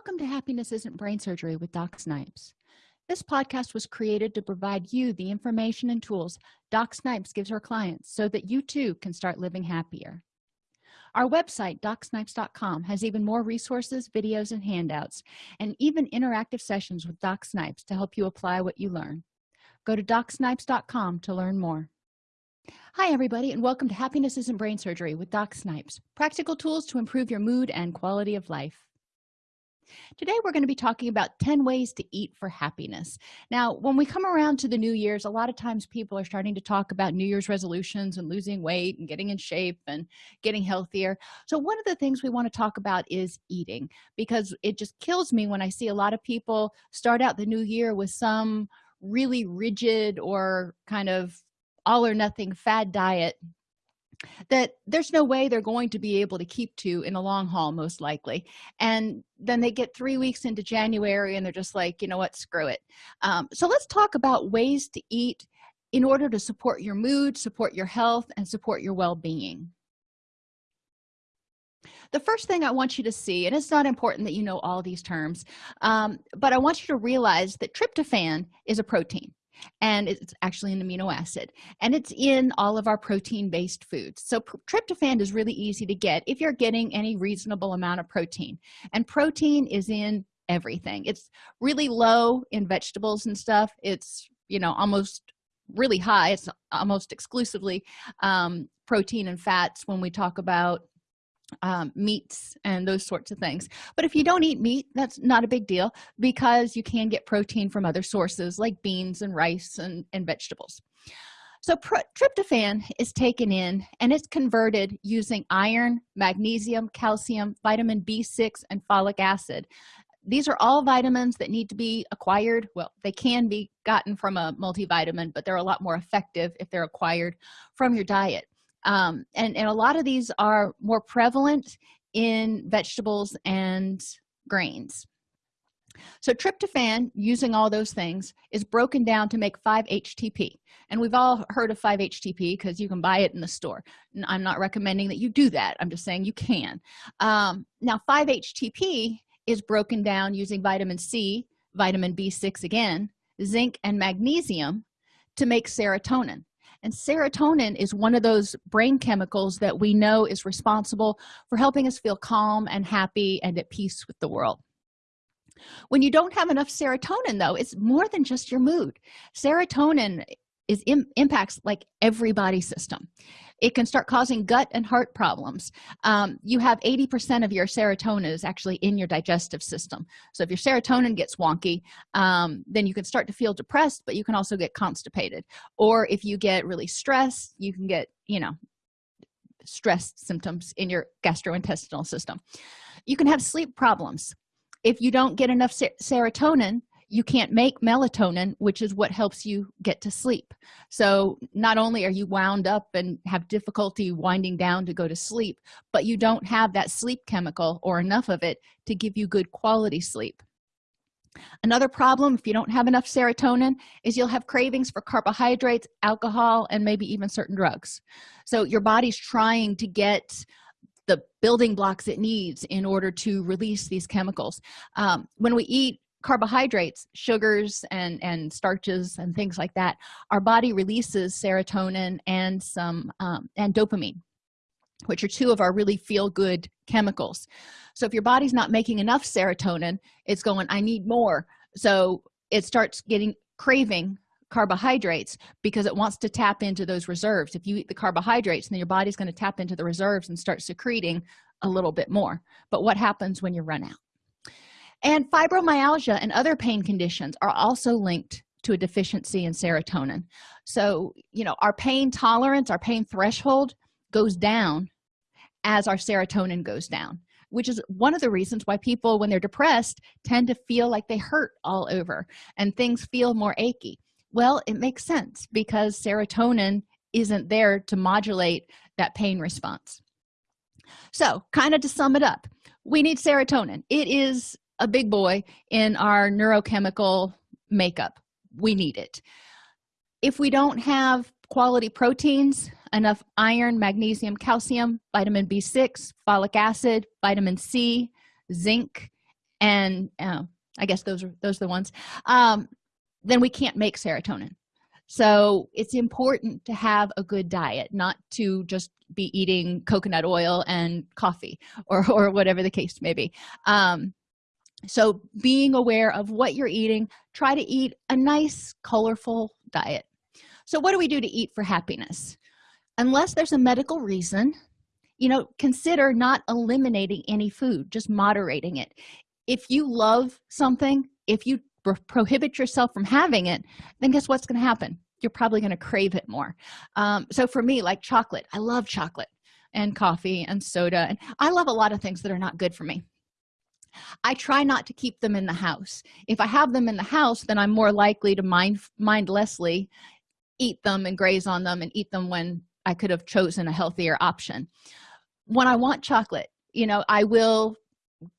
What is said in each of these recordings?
welcome to happiness isn't brain surgery with doc snipes. This podcast was created to provide you the information and tools doc snipes gives her clients so that you too can start living happier. Our website docsnipes.com has even more resources videos and handouts and even interactive sessions with doc snipes to help you apply what you learn. Go to docsnipes.com to learn more. Hi everybody and welcome to happiness isn't brain surgery with doc snipes practical tools to improve your mood and quality of life today we're going to be talking about 10 ways to eat for happiness. Now when we come around to the new year's a lot of times people are starting to talk about new year's resolutions and losing weight and getting in shape and getting healthier. So one of the things we want to talk about is eating because it just kills me when i see a lot of people start out the new year with some really rigid or kind of all or nothing fad diet that there's no way they're going to be able to keep to in the long haul most likely. And then they get three weeks into january and they're just like you know what? Screw it. Um, so let's talk about ways to eat in order to support your mood support your health and support your well-being. The first thing i want you to see and it's not important that you know all these terms um, but i want you to realize that tryptophan is a protein and it's actually an amino acid and it's in all of our protein based foods. So tryptophan is really easy to get if you're getting any reasonable amount of protein and protein is in everything. It's really low in vegetables and stuff. It's you know almost really high. It's almost exclusively um, protein and fats when we talk about um, meats and those sorts of things. But if you don't eat meat that's not a big deal because you can get protein from other sources like beans and rice and, and vegetables. So tryptophan is taken in and it's converted using iron magnesium calcium vitamin b6 and folic acid. These are all vitamins that need to be acquired. Well they can be gotten from a multivitamin but they're a lot more effective if they're acquired from your diet um, and, and a lot of these are more prevalent in vegetables and grains. So tryptophan using all those things is broken down to make 5-htp and we've all heard of 5-htp because you can buy it in the store. I'm not recommending that you do that. I'm just saying you can. Um, now 5-htp is broken down using vitamin c vitamin b6 again zinc and magnesium to make serotonin and serotonin is one of those brain chemicals that we know is responsible for helping us feel calm and happy and at peace with the world. When you don't have enough serotonin though it's more than just your mood. Serotonin is impacts like every body system it can start causing gut and heart problems. Um, you have 80 percent of your serotonin is actually in your digestive system. So if your serotonin gets wonky um, then you can start to feel depressed but you can also get constipated. Or if you get really stressed you can get you know stress symptoms in your gastrointestinal system. You can have sleep problems. If you don't get enough ser serotonin you can't make melatonin which is what helps you get to sleep. So not only are you wound up and have difficulty winding down to go to sleep but you don't have that sleep chemical or enough of it to give you good quality sleep. Another problem if you don't have enough serotonin is you'll have cravings for carbohydrates alcohol and maybe even certain drugs. So your body's trying to get the building blocks it needs in order to release these chemicals. Um, when we eat carbohydrates sugars and and starches and things like that our body releases serotonin and some um, and dopamine which are two of our really feel good chemicals. So if your body's not making enough serotonin it's going i need more. So it starts getting craving carbohydrates because it wants to tap into those reserves. If you eat the carbohydrates then your body's going to tap into the reserves and start secreting a little bit more. But what happens when you run out and fibromyalgia and other pain conditions are also linked to a deficiency in serotonin. So you know our pain tolerance our pain threshold goes down as our serotonin goes down which is one of the reasons why people when they're depressed tend to feel like they hurt all over and things feel more achy. Well it makes sense because serotonin isn't there to modulate that pain response. So kind of to sum it up we need serotonin. It is a big boy in our neurochemical makeup. We need it. If we don't have quality proteins enough iron magnesium calcium vitamin b6 folic acid vitamin c zinc and uh, i guess those are those are the ones um, then we can't make serotonin. So it's important to have a good diet not to just be eating coconut oil and coffee or or whatever the case may be. Um, so being aware of what you're eating try to eat a nice colorful diet. So what do we do to eat for happiness? Unless there's a medical reason you know consider not eliminating any food just moderating it. If you love something if you prohibit yourself from having it then guess what's going to happen? You're probably going to crave it more. Um, so for me like chocolate i love chocolate and coffee and soda and i love a lot of things that are not good for me i try not to keep them in the house. If i have them in the house then i'm more likely to mind mindlessly eat them and graze on them and eat them when i could have chosen a healthier option. When i want chocolate you know i will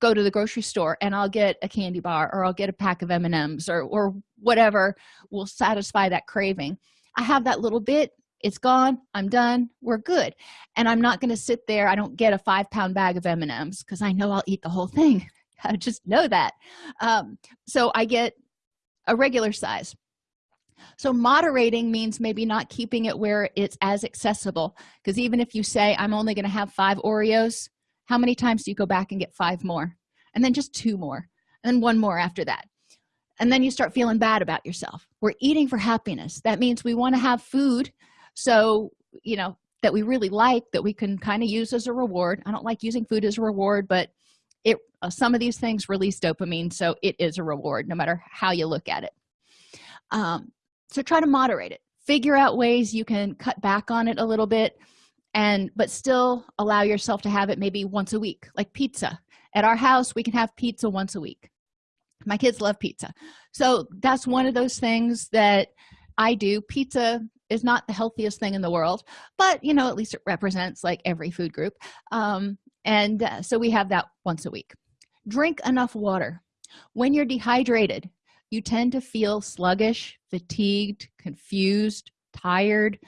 go to the grocery store and i'll get a candy bar or i'll get a pack of m&ms or or whatever will satisfy that craving. I have that little bit it's gone i'm done we're good. And i'm not going to sit there i don't get a five pound bag of m&ms because i know i'll eat the whole thing i just know that. Um, so i get a regular size. So moderating means maybe not keeping it where it's as accessible because even if you say i'm only going to have five oreos how many times do you go back and get five more? And then just two more and one more after that. And then you start feeling bad about yourself. We're eating for happiness. That means we want to have food so you know that we really like that we can kind of use as a reward. I don't like using food as a reward but uh, some of these things release dopamine so it is a reward no matter how you look at it. Um, so try to moderate it. Figure out ways you can cut back on it a little bit and but still allow yourself to have it maybe once a week like pizza. At our house we can have pizza once a week. My kids love pizza. So that's one of those things that i do. Pizza is not the healthiest thing in the world but you know at least it represents like every food group. Um, and uh, so we have that once a week drink enough water. When you're dehydrated you tend to feel sluggish fatigued confused tired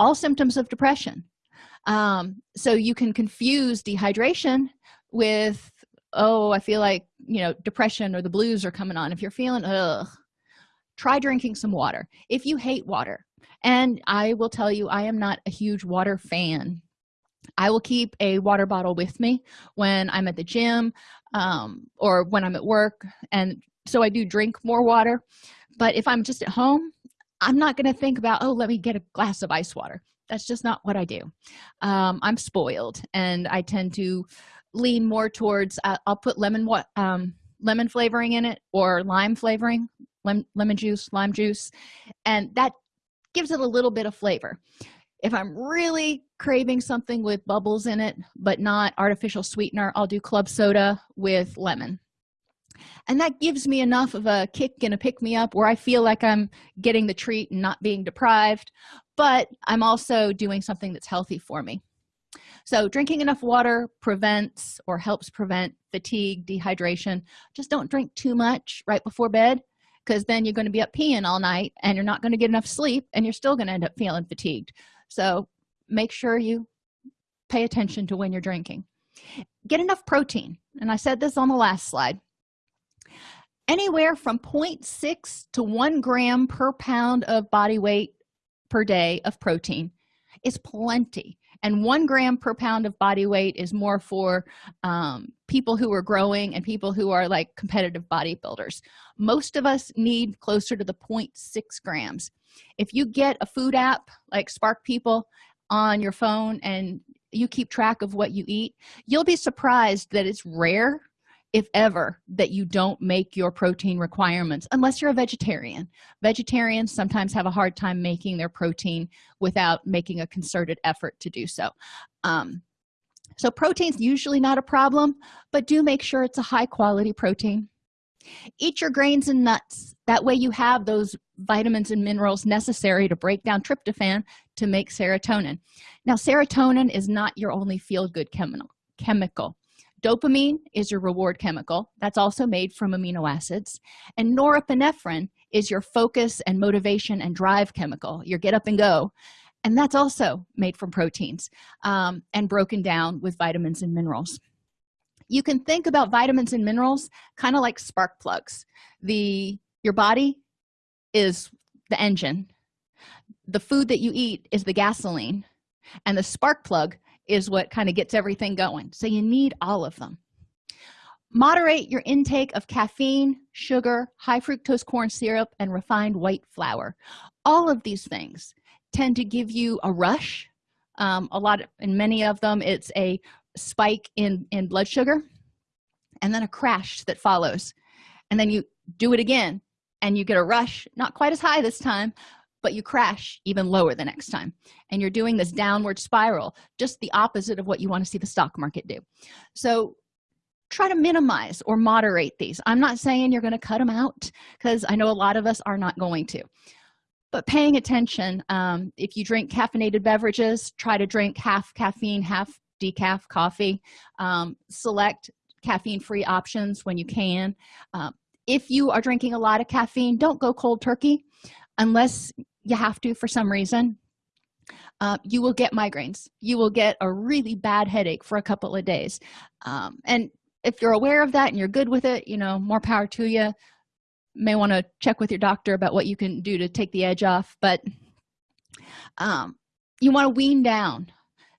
all symptoms of depression. Um, so you can confuse dehydration with oh i feel like you know depression or the blues are coming on. If you're feeling ugh try drinking some water if you hate water. And i will tell you i am not a huge water fan i will keep a water bottle with me when i'm at the gym um, or when i'm at work and so i do drink more water. But if i'm just at home i'm not going to think about oh let me get a glass of ice water. That's just not what i do. Um, i'm spoiled and i tend to lean more towards uh, i'll put lemon what um, lemon flavoring in it or lime flavoring lem lemon juice lime juice and that gives it a little bit of flavor if i'm really craving something with bubbles in it but not artificial sweetener i'll do club soda with lemon. And that gives me enough of a kick and a pick me up where i feel like i'm getting the treat and not being deprived but i'm also doing something that's healthy for me. So drinking enough water prevents or helps prevent fatigue dehydration. Just don't drink too much right before bed because then you're going to be up peeing all night and you're not going to get enough sleep and you're still going to end up feeling fatigued so make sure you pay attention to when you're drinking. Get enough protein and i said this on the last slide anywhere from 0.6 to 1 gram per pound of body weight per day of protein is plenty and one gram per pound of body weight is more for um, people who are growing and people who are like competitive bodybuilders. Most of us need closer to the 0.6 grams. If you get a food app like spark people on your phone and you keep track of what you eat you'll be surprised that it's rare if ever that you don't make your protein requirements unless you're a vegetarian. Vegetarians sometimes have a hard time making their protein without making a concerted effort to do so. Um, so protein's usually not a problem but do make sure it's a high quality protein. Eat your grains and nuts. That way you have those vitamins and minerals necessary to break down tryptophan to make serotonin. Now serotonin is not your only feel-good chemical chemical dopamine is your reward chemical. That's also made from amino acids. And norepinephrine is your focus and motivation and drive chemical your get up and go. And that's also made from proteins um, and broken down with vitamins and minerals. You can think about vitamins and minerals kind of like spark plugs. The your body is the engine. The food that you eat is the gasoline. And the spark plug is what kind of gets everything going. So you need all of them. Moderate your intake of caffeine sugar high fructose corn syrup and refined white flour. All of these things tend to give you a rush. Um, a lot in many of them it's a spike in in blood sugar and then a crash that follows. And then you do it again and you get a rush not quite as high this time but you crash even lower the next time. And you're doing this downward spiral just the opposite of what you want to see the stock market do. So try to minimize or moderate these. I'm not saying you're going to cut them out because i know a lot of us are not going to. But paying attention um, if you drink caffeinated beverages try to drink half caffeine half decaf coffee. Um, select caffeine free options when you can. Um, if you are drinking a lot of caffeine don't go cold turkey unless you have to for some reason uh, you will get migraines. You will get a really bad headache for a couple of days. Um, and if you're aware of that and you're good with it you know more power to you. May want to check with your doctor about what you can do to take the edge off but um, you want to wean down.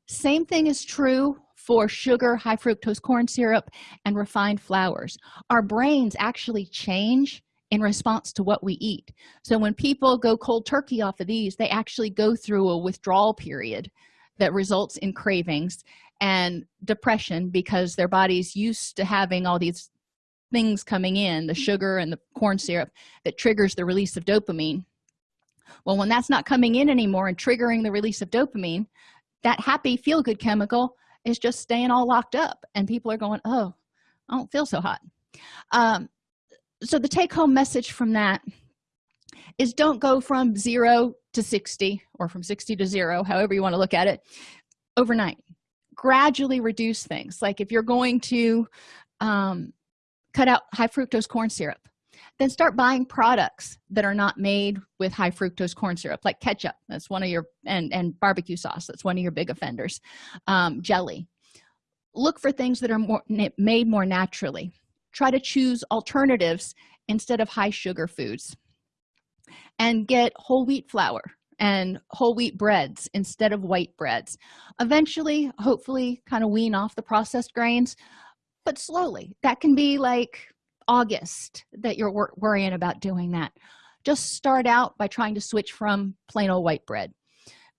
Same thing is true for sugar high fructose corn syrup and refined flours. Our brains actually change in response to what we eat. So when people go cold turkey off of these they actually go through a withdrawal period that results in cravings and depression because their body's used to having all these things coming in the sugar and the corn syrup that triggers the release of dopamine. Well when that's not coming in anymore and triggering the release of dopamine that happy feel-good chemical is just staying all locked up and people are going oh i don't feel so hot. Um, so the take-home message from that is don't go from zero to 60 or from 60 to zero however you want to look at it overnight. Gradually reduce things. Like if you're going to um, cut out high fructose corn syrup then start buying products that are not made with high fructose corn syrup like ketchup. That's one of your and and barbecue sauce. That's one of your big offenders. Um, jelly. Look for things that are more made more naturally try to choose alternatives instead of high sugar foods and get whole wheat flour and whole wheat breads instead of white breads. Eventually hopefully kind of wean off the processed grains but slowly. That can be like august that you're wor worrying about doing that. Just start out by trying to switch from plain old white bread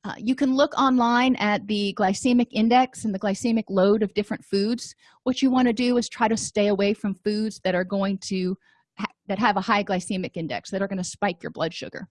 uh, you can look online at the glycemic index and the glycemic load of different foods. What you want to do is try to stay away from foods that are going to ha that have a high glycemic index that are going to spike your blood sugar.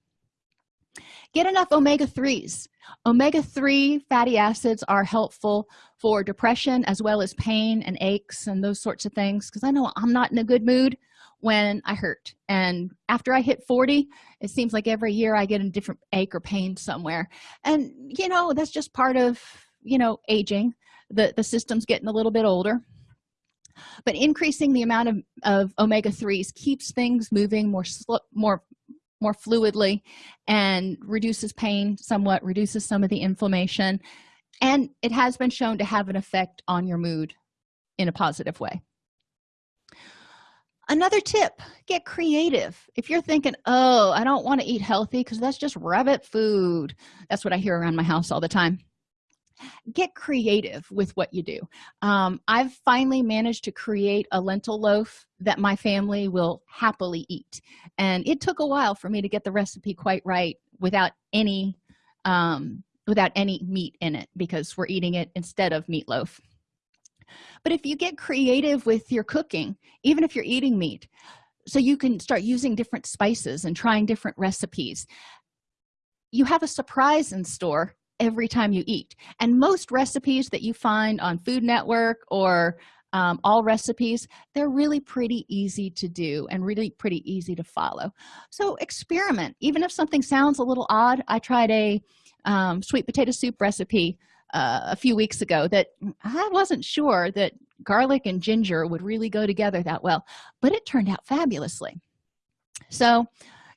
Get enough omega-3s omega-3 fatty acids are helpful for depression as well as pain and aches and those sorts of things because i know i'm not in a good mood when i hurt. And after i hit 40 it seems like every year i get a different ache or pain somewhere. And you know that's just part of you know aging. The the system's getting a little bit older. But increasing the amount of, of omega-3s keeps things moving more more more fluidly and reduces pain somewhat reduces some of the inflammation. And it has been shown to have an effect on your mood in a positive way another tip get creative. If you're thinking oh i don't want to eat healthy because that's just rabbit food that's what i hear around my house all the time get creative with what you do. Um, i've finally managed to create a lentil loaf that my family will happily eat and it took a while for me to get the recipe quite right without any um, without any meat in it because we're eating it instead of meatloaf but if you get creative with your cooking even if you're eating meat so you can start using different spices and trying different recipes you have a surprise in store every time you eat. And most recipes that you find on food network or um, all recipes they're really pretty easy to do and really pretty easy to follow. So experiment. Even if something sounds a little odd i tried a um, sweet potato soup recipe uh, a few weeks ago that i wasn't sure that garlic and ginger would really go together that well but it turned out fabulously. So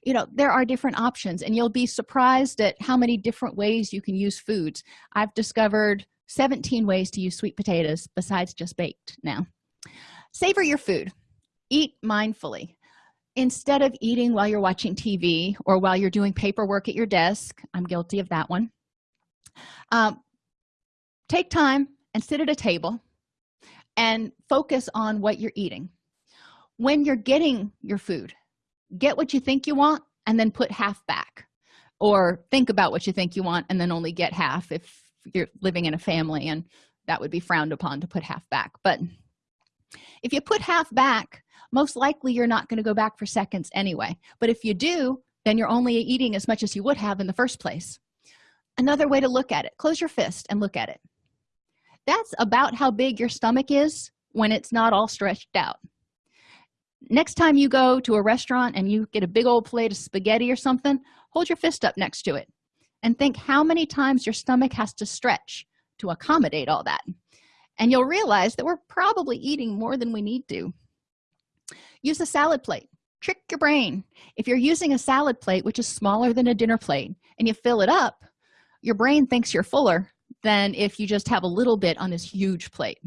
you know there are different options and you'll be surprised at how many different ways you can use foods. I've discovered 17 ways to use sweet potatoes besides just baked now. Savor your food. Eat mindfully. Instead of eating while you're watching tv or while you're doing paperwork at your desk i'm guilty of that one um, take time and sit at a table and focus on what you're eating. When you're getting your food get what you think you want and then put half back or think about what you think you want and then only get half if you're living in a family and that would be frowned upon to put half back. But if you put half back most likely you're not going to go back for seconds anyway. But if you do then you're only eating as much as you would have in the first place. Another way to look at it close your fist and look at it that's about how big your stomach is when it's not all stretched out. Next time you go to a restaurant and you get a big old plate of spaghetti or something hold your fist up next to it and think how many times your stomach has to stretch to accommodate all that. And you'll realize that we're probably eating more than we need to. Use a salad plate. Trick your brain. If you're using a salad plate which is smaller than a dinner plate and you fill it up your brain thinks you're fuller than if you just have a little bit on this huge plate.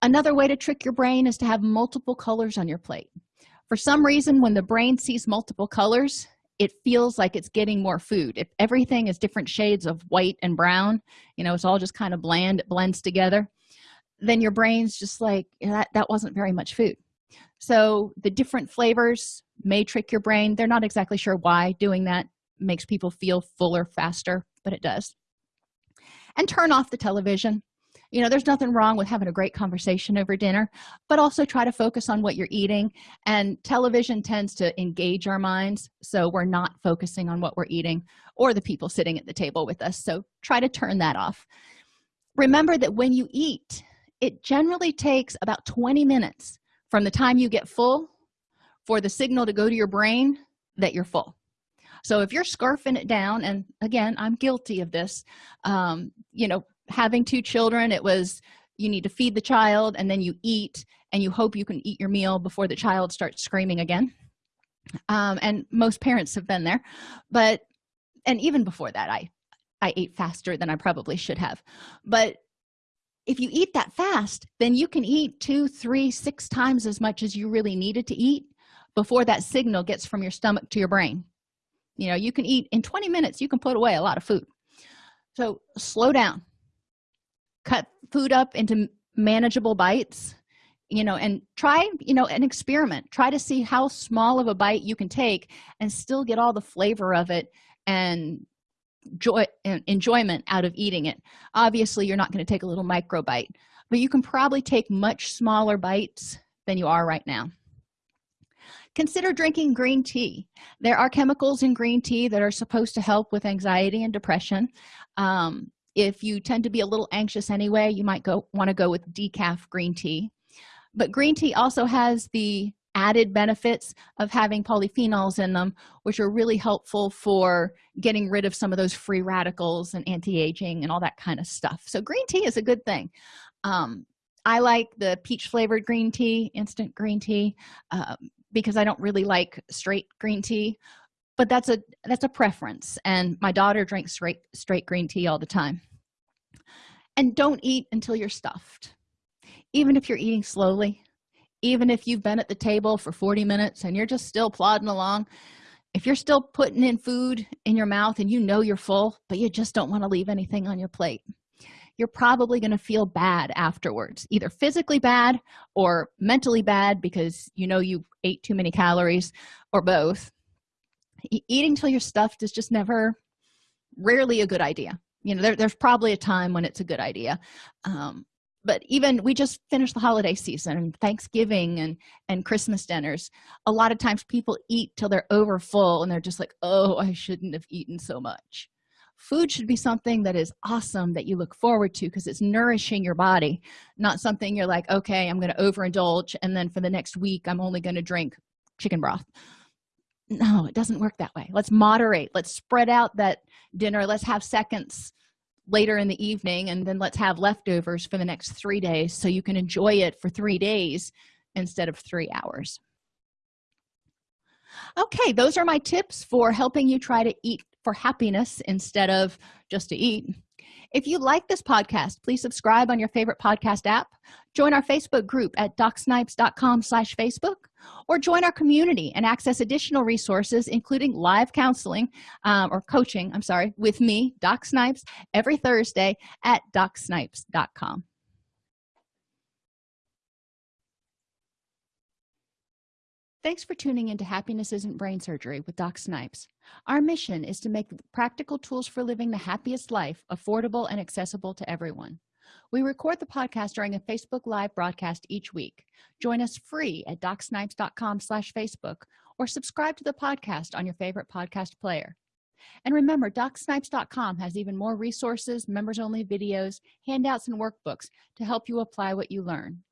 Another way to trick your brain is to have multiple colors on your plate. For some reason when the brain sees multiple colors it feels like it's getting more food. If everything is different shades of white and brown you know it's all just kind of bland it blends together then your brain's just like that that wasn't very much food. So the different flavors may trick your brain. They're not exactly sure why doing that makes people feel fuller faster but it does and turn off the television. You know there's nothing wrong with having a great conversation over dinner but also try to focus on what you're eating. And television tends to engage our minds so we're not focusing on what we're eating or the people sitting at the table with us. So try to turn that off. Remember that when you eat it generally takes about 20 minutes from the time you get full for the signal to go to your brain that you're full so if you're scarfing it down and again i'm guilty of this um, you know having two children it was you need to feed the child and then you eat and you hope you can eat your meal before the child starts screaming again. Um, and most parents have been there but and even before that i i ate faster than i probably should have. But if you eat that fast then you can eat two three six times as much as you really needed to eat before that signal gets from your stomach to your brain you know you can eat in 20 minutes you can put away a lot of food. So slow down. Cut food up into manageable bites you know and try you know an experiment. Try to see how small of a bite you can take and still get all the flavor of it and joy and enjoyment out of eating it. Obviously you're not going to take a little micro bite but you can probably take much smaller bites than you are right now consider drinking green tea. There are chemicals in green tea that are supposed to help with anxiety and depression. Um, if you tend to be a little anxious anyway you might go want to go with decaf green tea. But green tea also has the added benefits of having polyphenols in them which are really helpful for getting rid of some of those free radicals and anti-aging and all that kind of stuff. So green tea is a good thing. Um, i like the peach flavored green tea instant green tea. Uh, because i don't really like straight green tea but that's a that's a preference and my daughter drinks straight straight green tea all the time. And don't eat until you're stuffed. Even if you're eating slowly even if you've been at the table for 40 minutes and you're just still plodding along if you're still putting in food in your mouth and you know you're full but you just don't want to leave anything on your plate you're probably going to feel bad afterwards either physically bad or mentally bad because you know you ate too many calories or both. E eating till you're stuffed is just never rarely a good idea. You know there, there's probably a time when it's a good idea. Um, but even we just finished the holiday season and thanksgiving and and christmas dinners. A lot of times people eat till they're over full and they're just like oh i shouldn't have eaten so much food should be something that is awesome that you look forward to because it's nourishing your body not something you're like okay i'm going to overindulge and then for the next week i'm only going to drink chicken broth. No it doesn't work that way. Let's moderate. Let's spread out that dinner. Let's have seconds later in the evening and then let's have leftovers for the next three days so you can enjoy it for three days instead of three hours. Okay those are my tips for helping you try to eat for happiness instead of just to eat. If you like this podcast please subscribe on your favorite podcast app join our facebook group at docsnipes.com slash facebook or join our community and access additional resources including live counseling um, or coaching i'm sorry with me doc snipes every thursday at docsnipes.com Thanks for tuning into Happiness Isn't Brain Surgery with Doc Snipes. Our mission is to make practical tools for living the happiest life affordable and accessible to everyone. We record the podcast during a Facebook Live broadcast each week. Join us free at docsnipes.com slash Facebook or subscribe to the podcast on your favorite podcast player. And remember, docsnipes.com has even more resources, members-only videos, handouts, and workbooks to help you apply what you learn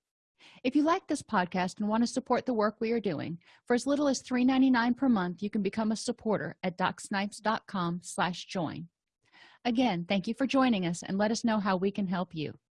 if you like this podcast and want to support the work we are doing for as little as $3.99 per month you can become a supporter at docsnipes.com slash join. Again thank you for joining us and let us know how we can help you